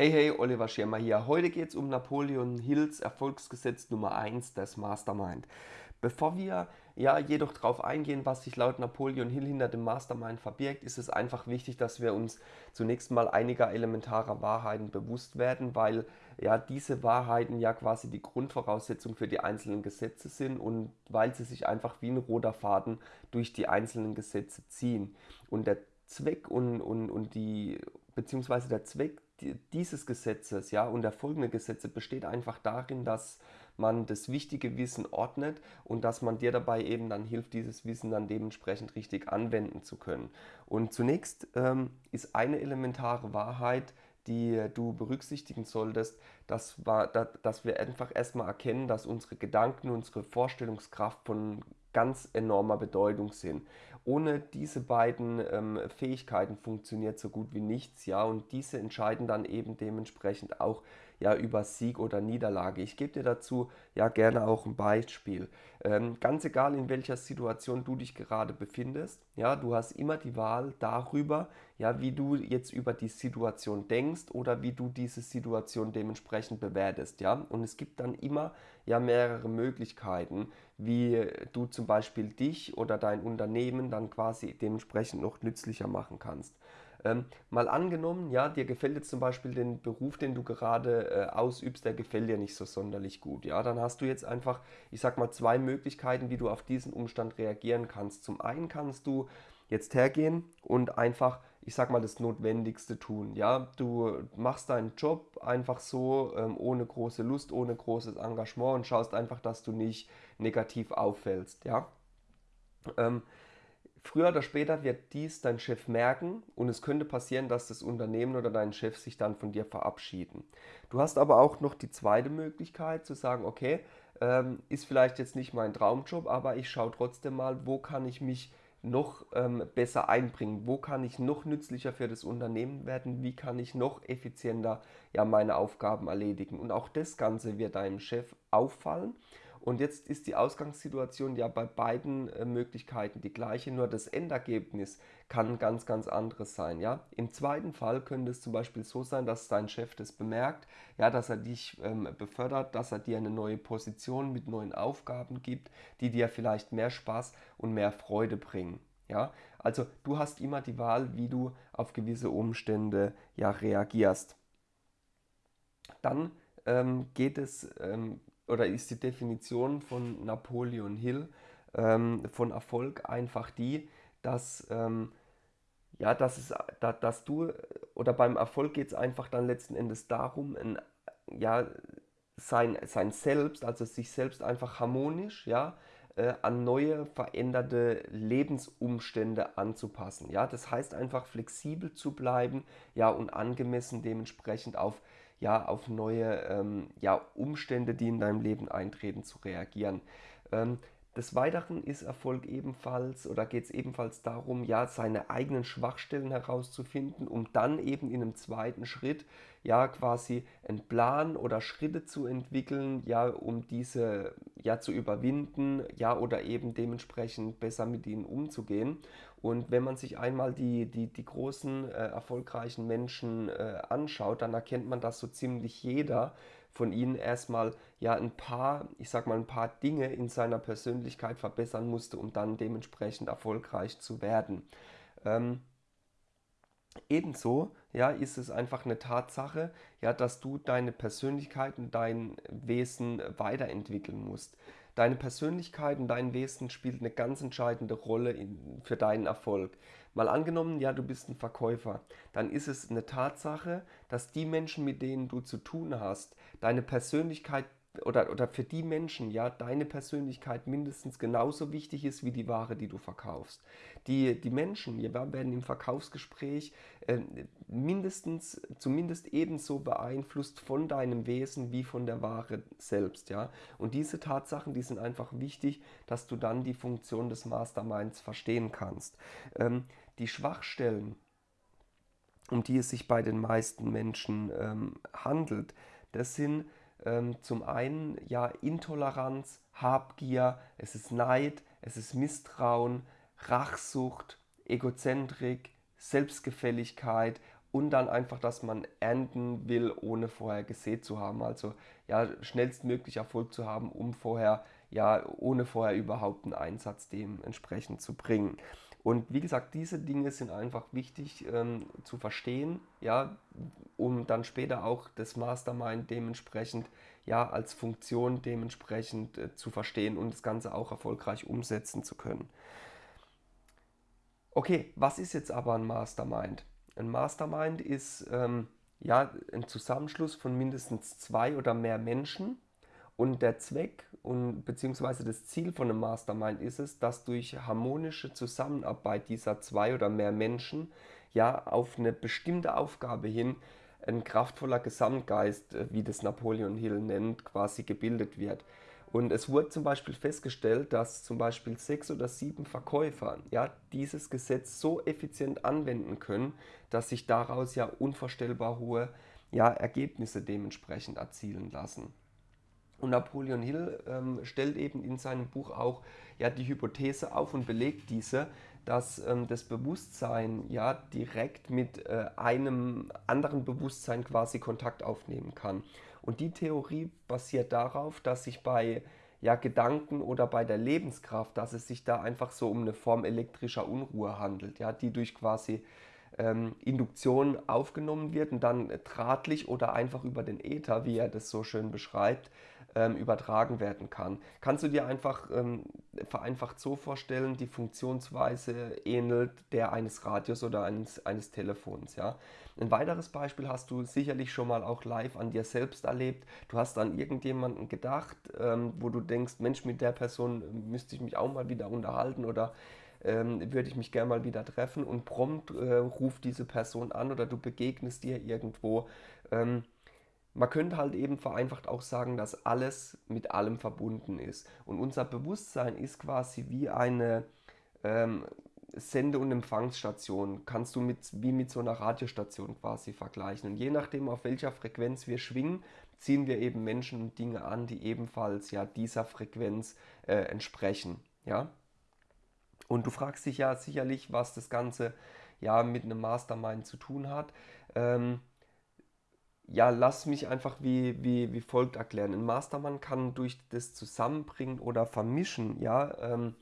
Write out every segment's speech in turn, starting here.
Hey, hey, Oliver Schirmer hier. Heute geht es um Napoleon Hills Erfolgsgesetz Nummer 1, das Mastermind. Bevor wir ja jedoch darauf eingehen, was sich laut Napoleon Hill hinter dem Mastermind verbirgt, ist es einfach wichtig, dass wir uns zunächst mal einiger elementarer Wahrheiten bewusst werden, weil ja diese Wahrheiten ja quasi die Grundvoraussetzung für die einzelnen Gesetze sind und weil sie sich einfach wie ein roter Faden durch die einzelnen Gesetze ziehen. Und der Zweck und, und, und die, beziehungsweise der Zweck dieses Gesetzes ja, und der folgenden Gesetze besteht einfach darin, dass man das wichtige Wissen ordnet und dass man dir dabei eben dann hilft, dieses Wissen dann dementsprechend richtig anwenden zu können. Und zunächst ähm, ist eine elementare Wahrheit, die du berücksichtigen solltest, dass, dass wir einfach erstmal erkennen, dass unsere Gedanken, unsere Vorstellungskraft von ganz enormer Bedeutung sind. Ohne diese beiden ähm, Fähigkeiten funktioniert so gut wie nichts, ja, und diese entscheiden dann eben dementsprechend auch ja über Sieg oder Niederlage. Ich gebe dir dazu ja gerne auch ein Beispiel. Ähm, ganz egal in welcher Situation du dich gerade befindest, ja, du hast immer die Wahl darüber, ja, wie du jetzt über die Situation denkst oder wie du diese Situation dementsprechend bewertest, ja. Und es gibt dann immer ja mehrere Möglichkeiten, wie du zum Beispiel dich oder dein Unternehmen dann quasi dementsprechend noch nützlicher machen kannst. Ähm, mal angenommen, ja, dir gefällt jetzt zum Beispiel den Beruf, den du gerade äh, ausübst, der gefällt dir nicht so sonderlich gut. Ja, dann hast du jetzt einfach, ich sag mal, zwei Möglichkeiten, wie du auf diesen Umstand reagieren kannst. Zum einen kannst du jetzt hergehen und einfach, ich sag mal, das Notwendigste tun. Ja, du machst deinen Job einfach so, ähm, ohne große Lust, ohne großes Engagement und schaust einfach, dass du nicht negativ auffällst. Ja. Ähm, Früher oder später wird dies dein Chef merken und es könnte passieren, dass das Unternehmen oder dein Chef sich dann von dir verabschieden. Du hast aber auch noch die zweite Möglichkeit zu sagen, okay, ähm, ist vielleicht jetzt nicht mein Traumjob, aber ich schaue trotzdem mal, wo kann ich mich noch ähm, besser einbringen, wo kann ich noch nützlicher für das Unternehmen werden, wie kann ich noch effizienter ja, meine Aufgaben erledigen. Und auch das Ganze wird deinem Chef auffallen und jetzt ist die Ausgangssituation ja bei beiden äh, Möglichkeiten die gleiche, nur das Endergebnis kann ganz, ganz anderes sein. Ja? Im zweiten Fall könnte es zum Beispiel so sein, dass dein Chef das bemerkt, ja, dass er dich ähm, befördert, dass er dir eine neue Position mit neuen Aufgaben gibt, die dir vielleicht mehr Spaß und mehr Freude bringen. Ja? Also du hast immer die Wahl, wie du auf gewisse Umstände ja, reagierst. Dann ähm, geht es ähm, oder ist die Definition von Napoleon Hill ähm, von Erfolg einfach die, dass, ähm, ja, dass, es, da, dass du, oder beim Erfolg geht es einfach dann letzten Endes darum, ein, ja, sein, sein Selbst, also sich selbst einfach harmonisch, ja, äh, an neue, veränderte Lebensumstände anzupassen. Ja, das heißt einfach flexibel zu bleiben, ja, und angemessen dementsprechend auf ja, auf neue ähm, ja, Umstände, die in deinem Leben eintreten, zu reagieren. Ähm, des Weiteren ist Erfolg ebenfalls oder geht es ebenfalls darum, ja, seine eigenen Schwachstellen herauszufinden, um dann eben in einem zweiten Schritt ja quasi einen Plan oder Schritte zu entwickeln, ja, um diese ja zu überwinden, ja, oder eben dementsprechend besser mit ihnen umzugehen. Und wenn man sich einmal die, die, die großen äh, erfolgreichen Menschen äh, anschaut, dann erkennt man, dass so ziemlich jeder von ihnen erstmal ja ein paar, ich sag mal, ein paar Dinge in seiner Persönlichkeit verbessern musste, um dann dementsprechend erfolgreich zu werden. Ähm, ebenso ja, ist es einfach eine Tatsache, ja, dass du deine Persönlichkeit und dein Wesen weiterentwickeln musst. Deine Persönlichkeit und dein Wesen spielt eine ganz entscheidende Rolle in, für deinen Erfolg. Mal angenommen, ja, du bist ein Verkäufer, dann ist es eine Tatsache, dass die Menschen, mit denen du zu tun hast, deine Persönlichkeit oder, oder für die Menschen, ja, deine Persönlichkeit mindestens genauso wichtig ist wie die Ware, die du verkaufst. Die, die Menschen ja, werden im Verkaufsgespräch äh, mindestens, zumindest ebenso beeinflusst von deinem Wesen wie von der Ware selbst, ja. Und diese Tatsachen, die sind einfach wichtig, dass du dann die Funktion des Masterminds verstehen kannst. Ähm, die Schwachstellen, um die es sich bei den meisten Menschen ähm, handelt, das sind zum einen ja Intoleranz, Habgier, es ist Neid, es ist Misstrauen, Rachsucht, Egozentrik, Selbstgefälligkeit und dann einfach, dass man ernten will, ohne vorher gesät zu haben. Also ja, schnellstmöglich Erfolg zu haben, um vorher, ja, ohne vorher überhaupt einen Einsatz dementsprechend zu bringen. Und wie gesagt, diese Dinge sind einfach wichtig ähm, zu verstehen, ja, um dann später auch das Mastermind dementsprechend ja als Funktion dementsprechend äh, zu verstehen und das Ganze auch erfolgreich umsetzen zu können. Okay, was ist jetzt aber ein Mastermind? Ein Mastermind ist ähm, ja ein Zusammenschluss von mindestens zwei oder mehr Menschen und der Zweck und beziehungsweise das Ziel von einem Mastermind ist es, dass durch harmonische Zusammenarbeit dieser zwei oder mehr Menschen ja auf eine bestimmte Aufgabe hin ein kraftvoller Gesamtgeist, äh, wie das Napoleon Hill nennt, quasi gebildet wird. Und es wurde zum Beispiel festgestellt, dass zum Beispiel sechs oder sieben Verkäufer ja, dieses Gesetz so effizient anwenden können, dass sich daraus ja unvorstellbar hohe ja, Ergebnisse dementsprechend erzielen lassen. Und Napoleon Hill ähm, stellt eben in seinem Buch auch ja, die Hypothese auf und belegt diese, dass ähm, das Bewusstsein ja direkt mit äh, einem anderen Bewusstsein quasi Kontakt aufnehmen kann. Und die Theorie basiert darauf, dass sich bei ja, Gedanken oder bei der Lebenskraft, dass es sich da einfach so um eine Form elektrischer Unruhe handelt, ja, die durch quasi ähm, Induktion aufgenommen wird und dann drahtlich oder einfach über den Äther, wie er das so schön beschreibt, ähm, übertragen werden kann. Kannst du dir einfach ähm, vereinfacht so vorstellen, die Funktionsweise ähnelt der eines Radios oder eines, eines Telefons. Ja? Ein weiteres Beispiel hast du sicherlich schon mal auch live an dir selbst erlebt. Du hast an irgendjemanden gedacht, ähm, wo du denkst, Mensch, mit der Person müsste ich mich auch mal wieder unterhalten oder ähm, würde ich mich gerne mal wieder treffen und prompt äh, ruft diese Person an oder du begegnest dir irgendwo. Ähm, man könnte halt eben vereinfacht auch sagen, dass alles mit allem verbunden ist. Und unser Bewusstsein ist quasi wie eine ähm, Sende- und Empfangsstation. Kannst du mit, wie mit so einer Radiostation quasi vergleichen. Und je nachdem, auf welcher Frequenz wir schwingen, ziehen wir eben Menschen und Dinge an, die ebenfalls ja dieser Frequenz äh, entsprechen. Ja? Und du fragst dich ja sicherlich, was das Ganze ja mit einem Mastermind zu tun hat. Ähm, ja, lass mich einfach wie, wie, wie folgt erklären. Ein Mastermind kann durch das Zusammenbringen oder Vermischen ja, ähm,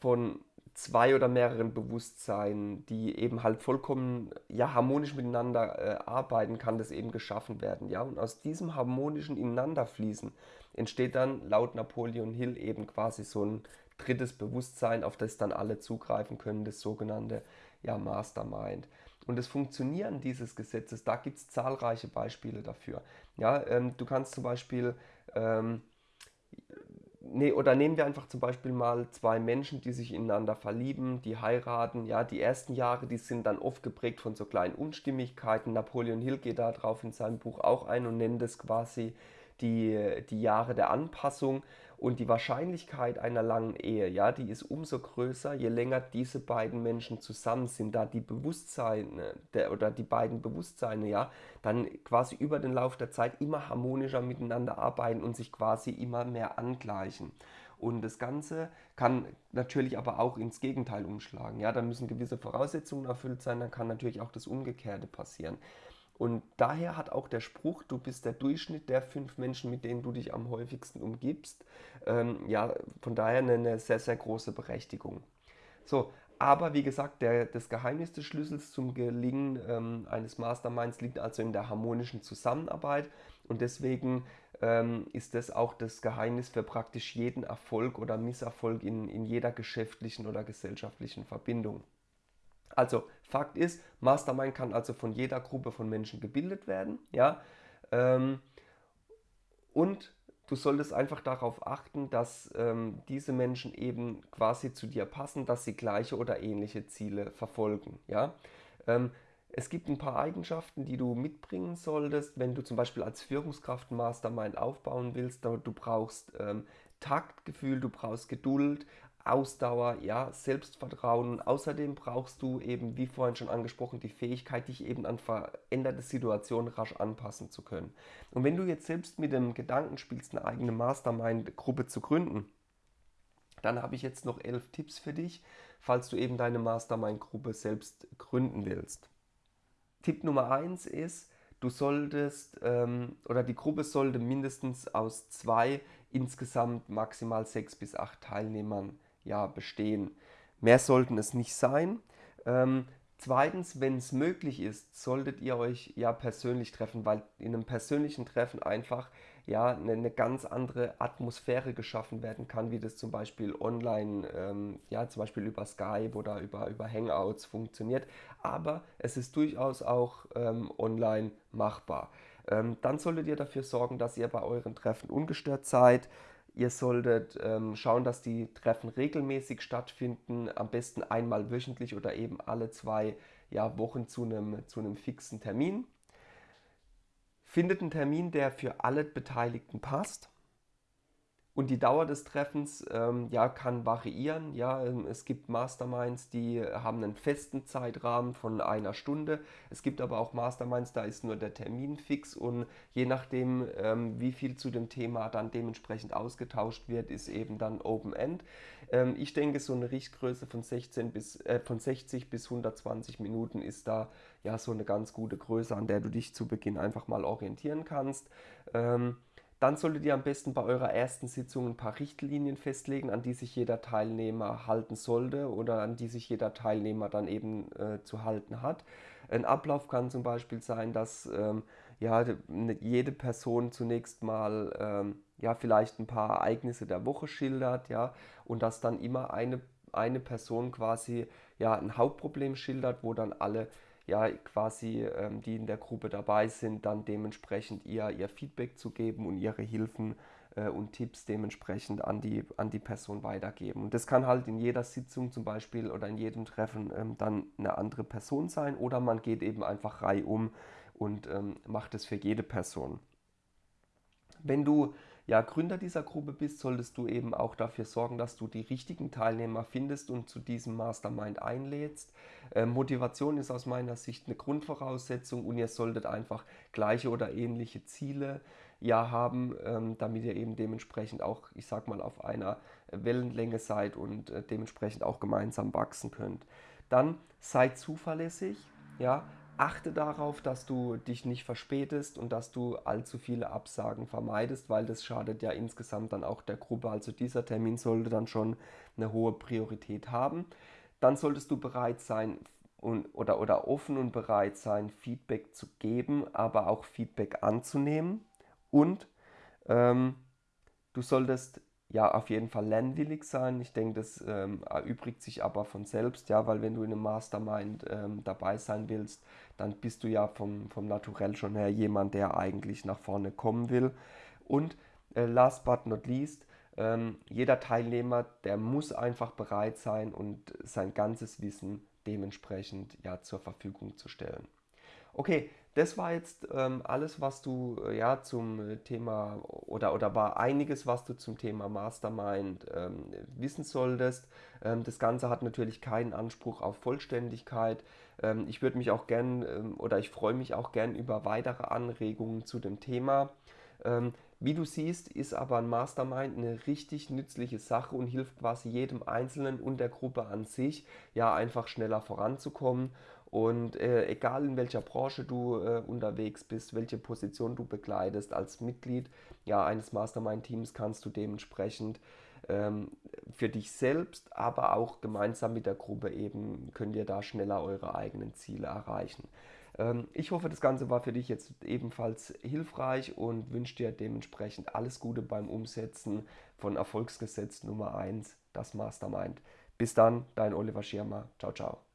von zwei oder mehreren Bewusstseinen, die eben halt vollkommen ja, harmonisch miteinander äh, arbeiten, kann das eben geschaffen werden. Ja? Und aus diesem harmonischen Ineinanderfließen entsteht dann laut Napoleon Hill eben quasi so ein drittes Bewusstsein, auf das dann alle zugreifen können, das sogenannte ja, Mastermind. Und das Funktionieren dieses Gesetzes, da gibt es zahlreiche Beispiele dafür. Ja, ähm, du kannst zum Beispiel, ähm, nee, oder nehmen wir einfach zum Beispiel mal zwei Menschen, die sich ineinander verlieben, die heiraten. Ja, die ersten Jahre, die sind dann oft geprägt von so kleinen Unstimmigkeiten. Napoleon Hill geht darauf in seinem Buch auch ein und nennt es quasi die, die Jahre der Anpassung. Und die Wahrscheinlichkeit einer langen Ehe, ja, die ist umso größer, je länger diese beiden Menschen zusammen sind, da die Bewusstseine der, oder die beiden Bewusstseine, ja, dann quasi über den Lauf der Zeit immer harmonischer miteinander arbeiten und sich quasi immer mehr angleichen. Und das Ganze kann natürlich aber auch ins Gegenteil umschlagen. Ja, da müssen gewisse Voraussetzungen erfüllt sein, dann kann natürlich auch das Umgekehrte passieren. Und daher hat auch der Spruch, du bist der Durchschnitt der fünf Menschen, mit denen du dich am häufigsten umgibst, ähm, ja, von daher eine, sehr, sehr große Berechtigung. So, aber wie gesagt, der, das Geheimnis des Schlüssels zum Gelingen ähm, eines Masterminds liegt also in der harmonischen Zusammenarbeit und deswegen ähm, ist das auch das Geheimnis für praktisch jeden Erfolg oder Misserfolg in, in jeder geschäftlichen oder gesellschaftlichen Verbindung. Also Fakt ist, Mastermind kann also von jeder Gruppe von Menschen gebildet werden. Ja? Ähm, und du solltest einfach darauf achten, dass ähm, diese Menschen eben quasi zu dir passen, dass sie gleiche oder ähnliche Ziele verfolgen. Ja? Ähm, es gibt ein paar Eigenschaften, die du mitbringen solltest, wenn du zum Beispiel als Führungskraft Mastermind aufbauen willst. Du brauchst ähm, Taktgefühl, du brauchst Geduld, Ausdauer, ja, Selbstvertrauen. Außerdem brauchst du eben, wie vorhin schon angesprochen, die Fähigkeit, dich eben an veränderte Situationen rasch anpassen zu können. Und wenn du jetzt selbst mit dem Gedanken spielst, eine eigene Mastermind-Gruppe zu gründen, dann habe ich jetzt noch elf Tipps für dich, falls du eben deine Mastermind-Gruppe selbst gründen willst. Tipp Nummer 1 ist, du solltest ähm, oder die Gruppe sollte mindestens aus zwei, insgesamt maximal sechs bis acht Teilnehmern ja, bestehen. Mehr sollten es nicht sein. Ähm, zweitens, wenn es möglich ist, solltet ihr euch ja persönlich treffen, weil in einem persönlichen Treffen einfach ja eine, eine ganz andere Atmosphäre geschaffen werden kann, wie das zum Beispiel online, ähm, ja zum Beispiel über Skype oder über, über Hangouts funktioniert. Aber es ist durchaus auch ähm, online machbar. Ähm, dann solltet ihr dafür sorgen, dass ihr bei euren Treffen ungestört seid. Ihr solltet ähm, schauen, dass die Treffen regelmäßig stattfinden, am besten einmal wöchentlich oder eben alle zwei ja, Wochen zu einem, zu einem fixen Termin. Findet einen Termin, der für alle Beteiligten passt. Und die Dauer des Treffens ähm, ja, kann variieren. Ja, ähm, es gibt Masterminds, die haben einen festen Zeitrahmen von einer Stunde. Es gibt aber auch Masterminds, da ist nur der Termin fix und je nachdem, ähm, wie viel zu dem Thema dann dementsprechend ausgetauscht wird, ist eben dann Open End. Ähm, ich denke, so eine Richtgröße von, 16 bis, äh, von 60 bis 120 Minuten ist da ja so eine ganz gute Größe, an der du dich zu Beginn einfach mal orientieren kannst. Ähm, dann solltet ihr am besten bei eurer ersten Sitzung ein paar Richtlinien festlegen, an die sich jeder Teilnehmer halten sollte oder an die sich jeder Teilnehmer dann eben äh, zu halten hat. Ein Ablauf kann zum Beispiel sein, dass ähm, ja, ne, jede Person zunächst mal ähm, ja, vielleicht ein paar Ereignisse der Woche schildert ja, und dass dann immer eine, eine Person quasi ja, ein Hauptproblem schildert, wo dann alle ja quasi ähm, die in der Gruppe dabei sind, dann dementsprechend ihr, ihr Feedback zu geben und ihre Hilfen äh, und Tipps dementsprechend an die, an die Person weitergeben. Und das kann halt in jeder Sitzung zum Beispiel oder in jedem Treffen ähm, dann eine andere Person sein oder man geht eben einfach reihum und ähm, macht es für jede Person. Wenn du ja, Gründer dieser Gruppe bist, solltest du eben auch dafür sorgen, dass du die richtigen Teilnehmer findest und zu diesem Mastermind einlädst. Äh, Motivation ist aus meiner Sicht eine Grundvoraussetzung und ihr solltet einfach gleiche oder ähnliche Ziele ja haben, ähm, damit ihr eben dementsprechend auch, ich sag mal, auf einer Wellenlänge seid und äh, dementsprechend auch gemeinsam wachsen könnt. Dann seid zuverlässig, ja, achte darauf, dass du dich nicht verspätest und dass du allzu viele Absagen vermeidest, weil das schadet ja insgesamt dann auch der Gruppe. Also dieser Termin sollte dann schon eine hohe Priorität haben. Dann solltest du bereit sein und, oder, oder offen und bereit sein, Feedback zu geben, aber auch Feedback anzunehmen. Und ähm, du solltest ja auf jeden Fall lernwillig sein. Ich denke, das ähm, erübrigt sich aber von selbst, ja, weil wenn du in einem Mastermind ähm, dabei sein willst, dann bist du ja vom, vom Naturell schon her jemand, der eigentlich nach vorne kommen will. Und äh, last but not least, ähm, jeder Teilnehmer, der muss einfach bereit sein und sein ganzes Wissen dementsprechend ja zur Verfügung zu stellen. Okay, das war jetzt ähm, alles, was du äh, ja zum Thema oder, oder war einiges, was du zum Thema Mastermind ähm, wissen solltest. Ähm, das Ganze hat natürlich keinen Anspruch auf Vollständigkeit. Ähm, ich würde mich auch gern ähm, oder ich freue mich auch gern über weitere Anregungen zu dem Thema. Ähm, wie du siehst, ist aber ein Mastermind eine richtig nützliche Sache und hilft quasi jedem Einzelnen und der Gruppe an sich, ja, einfach schneller voranzukommen und äh, egal in welcher Branche du äh, unterwegs bist, welche Position du begleitest als Mitglied ja, eines Mastermind-Teams, kannst du dementsprechend ähm, für dich selbst, aber auch gemeinsam mit der Gruppe eben, könnt ihr da schneller eure eigenen Ziele erreichen. Ähm, ich hoffe, das Ganze war für dich jetzt ebenfalls hilfreich und wünsche dir dementsprechend alles Gute beim Umsetzen von Erfolgsgesetz Nummer 1, das Mastermind. Bis dann, dein Oliver Schirmer. Ciao, ciao.